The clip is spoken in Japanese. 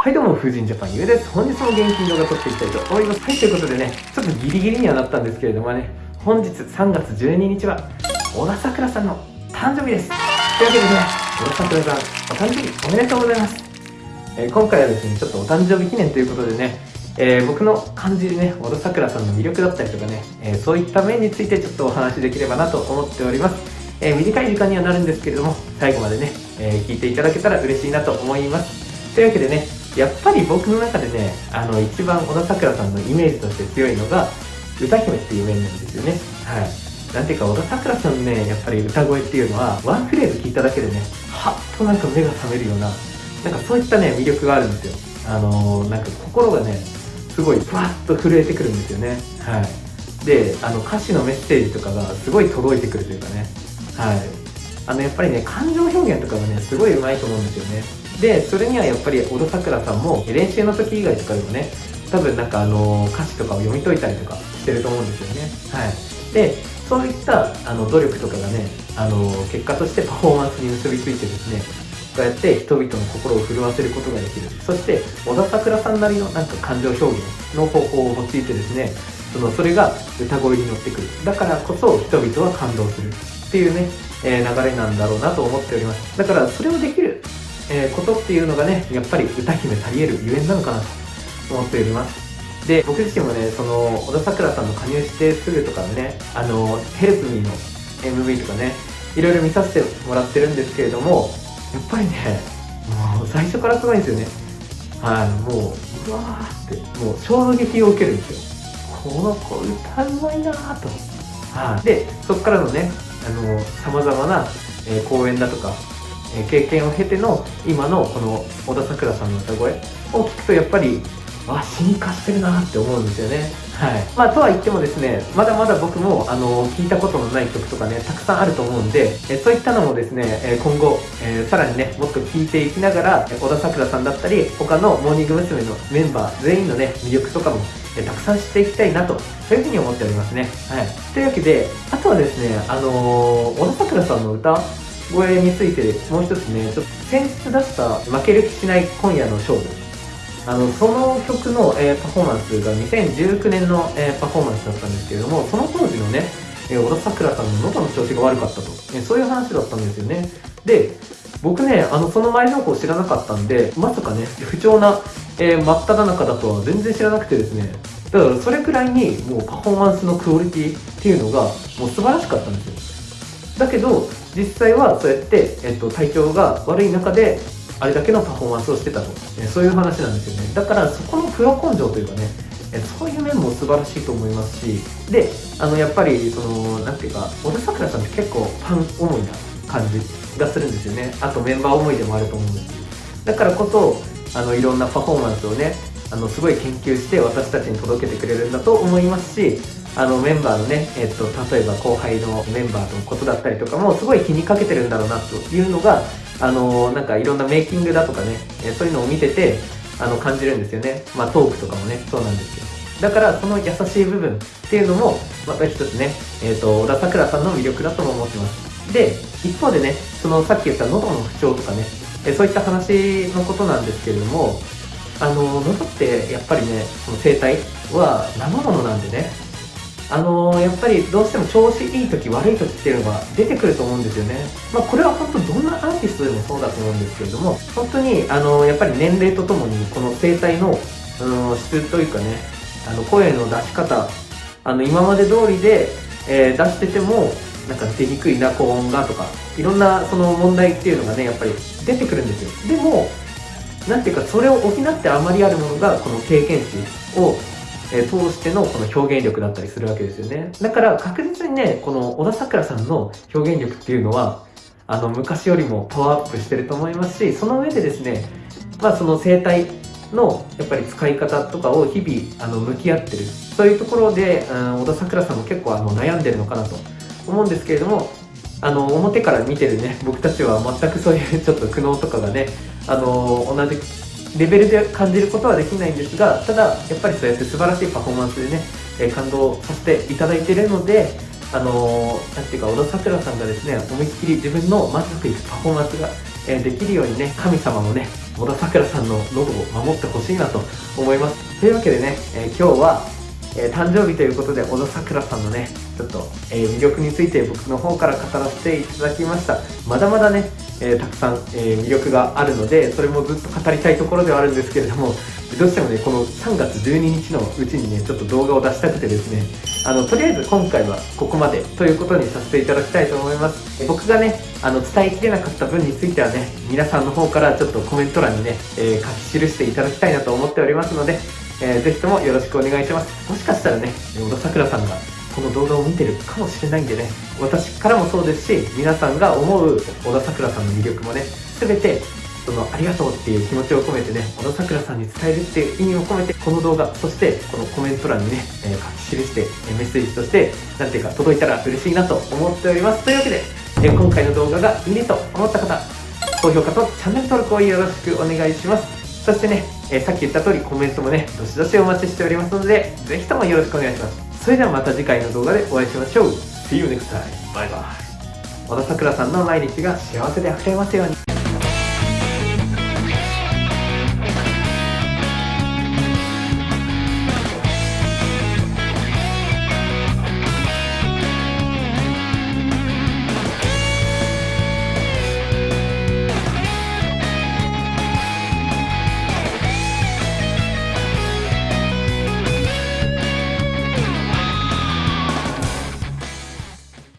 はいどうも、風神ジャパンゆうです。本日も元気に動画撮っていきたいと思います。はい、ということでね、ちょっとギリギリにはなったんですけれどもね、本日3月12日は、小田さくらさんの誕生日です。というわけでね、小田さくらさん、お誕生日おめでとうございます。えー、今回はですね、ちょっとお誕生日記念ということでね、えー、僕の感じるね、小田さくらさんの魅力だったりとかね、えー、そういった面についてちょっとお話しできればなと思っております。え短い時間にはなるんですけれども、最後までね、え聞いていただけたら嬉しいなと思います。というわけでね、やっぱり僕の中でねあの一番小田さくらさんのイメージとして強いのが歌姫っていう面なんですよね。はい。なんていうか小田さくらさんのねやっぱり歌声っていうのはワンフレーズ聞いただけでねはっとなんか目が覚めるようななんかそういったね魅力があるんですよ。あのー、なんか心がねすごいふわっと震えてくるんですよね。はい。であの歌詞のメッセージとかがすごい届いてくるというかね。はい。あのやっぱりね感情表現とかがねすごい上手いと思うんですよね。でそれにはやっぱり小田さくらさんも練習の時以外とかでもね多分なんかあの歌詞とかを読み解いたりとかしてると思うんですよね。はい。でそういったあの努力とかがねあの結果としてパフォーマンスに結びついてですねこうやって人々の心を震わせることができる。そして小田さくらさんなりのなんか感情表現の方法を用いてですねそのそれが歌声に乗ってくる。だからこそ人々は感動するっていうね、えー、流れなんだろうなと思っております。だからそれをできるえー、ことっていうのがねやっぱり歌姫たりえるゆえんなのかなと思っております。で僕自身もねその小田さくらさんの加入してすぐとかねあのヘルプミーの MV とかねいろいろ見させてもらってるんですけれどもやっぱりねもう最初からすごいんですよね。はいもううわーってもう衝撃を受けるんですよ。この子歌うまいなーと。はい。でそこからのねあの様々な、えー、公演だとか経験を経ての今のこの小田さくらさんの歌声を聞くとやっぱりあ進化してるなって思うんですよね。はい。まあとは言ってもですねまだまだ僕もあの聞いたことのない曲とかねたくさんあると思うんでえそういったのもですねえ今後、えさらにねもっと聞いていきながら小田さくらさんだったり他のモーニング娘。のメンバー全員のね魅力とかもえたくさん知っていきたいなとそういうふうに思っておりますね。はい。というわけであとはですねあのー、小田さくらさんの歌声についてもう一つねちょっと先日出した「負ける気しない今夜の勝負」あのその曲の、えー、パフォーマンスが2019年の、えー、パフォーマンスだったんですけれどもその当時のね、えー、小田さくらさんの喉の調子が悪かったと、えそういう話だったんですよね。で僕ねあのその前情報知らなかったんでまさかね不調な、え真っ只中だとは全然知らなくてですね。だからそれくらいにもうパフォーマンスのクオリティっていうのがもう素晴らしかったんですよ。だけど実際はそうやって、えっと、体調が悪い中であれだけのパフォーマンスをしてたと、えそういう話なんですよね。だからそこのプロ根性というかね、えそういう面も素晴らしいと思いますしであのやっぱりその何ていうか小田さくらさんって結構ファン思いな感じがするんですよね。あとメンバー思いでもあると思うんです。だからこそあのいろんなパフォーマンスをねあのすごい研究して私たちに届けてくれるんだと思いますしあのメンバーのね、えっと、例えば後輩のメンバーのことだったりとかもすごい気にかけてるんだろうなというのがあのなんかいろんなメイキングだとかね、えそういうのを見ててあの感じるんですよね。まあトークとかもねそうなんですけどだからその優しい部分っていうのもまた一つね、えーと、小田さくらさんの魅力だとも思ってます。で一方でねそのさっき言った喉の不調とかね、えそういった話のことなんですけれどもあの喉ってやっぱりねその声帯は生ものなんでねあのー、やっぱりどうしても調子いい時悪い時っていうのが出てくると思うんですよね。まあ、これは本当どんなアーティストでもそうだと思うんですけれども、本当に、あのー、やっぱり年齢とともにこの声帯の、うん、質というかね、あの声の出し方、あの今まで通りで、えー、出してても、なんか出にくいな、高音がとか、いろんなその問題っていうのがね、やっぱり出てくるんですよ。でも、なんていうか、それを補ってあまりあるものが、この経験値をえ、通してのこの表現力だったりするわけですよね。だから確実にね、この小田さくらさんの表現力っていうのは、あの、昔よりもパワーアップしてると思いますし、その上でですね、まあその生態のやっぱり使い方とかを日々あの向き合ってる。そういうところで、うん、小田さくらさんも結構あの悩んでるのかなと思うんですけれども、あの、表から見てるね、僕たちは全くそういうちょっと苦悩とかがね、あの、同じレベルで感じることはできないんですがただやっぱりそうやって素晴らしいパフォーマンスでね、え感動させていただいているのであのー、なんていうか小田さくらさんがですね思いっきり自分の満足いくパフォーマンスが、えできるようにね神様のね小田さくらさんの喉を守ってほしいなと思います。というわけでね、え、今日はえー、誕生日ということで小田さくらさんのねちょっと、えー、魅力について僕の方から語らせていただきました。まだまだね、えー、たくさん、え魅力があるのでそれもずっと語りたいところではあるんですけれどもどうしてもねこの3月12日のうちにねちょっと動画を出したくてですねあのとりあえず今回はここまでということにさせていただきたいと思います。僕がねあの伝えきれなかった分についてはね皆さんの方からちょっとコメント欄にね、え書き記していただきたいなと思っておりますのでえー、ぜひともよろしくお願いします。もしかしたらね、小田さくらさんがこの動画を見てるかもしれないんでね、私からもそうですし、皆さんが思う小田さくらさんの魅力もね、すべてそのありがとうっていう気持ちを込めてね、小田さくらさんに伝えるっていう意味を込めて、この動画、そしてこのコメント欄にね、えー、書き記して、メッセージとして、なんていうか届いたら嬉しいなと思っております。というわけで、え今回の動画がいいねと思った方、高評価とチャンネル登録をよろしくお願いします。そしてね、えー、さっき言った通りコメントもね、どしどしお待ちしておりますので、ぜひともよろしくお願いします。それではまた次回の動画でお会いしましょう。See you next time. バイバイ。小田さくらさんの毎日が幸せで溢れますように。